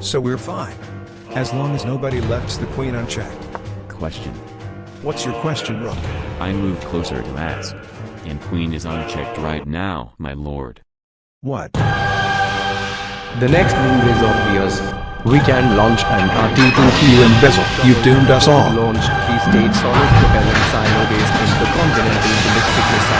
So we're fine. As long as nobody lefts the queen unchecked. Question. What's your question, Rook? I moved closer to ask. And queen is unchecked right now, my lord. What? The next move is obvious. We can launch an RT2 You embezzle. You've doomed us all. Launched three-stage solid propellant silo-based intercontinental ballistic missile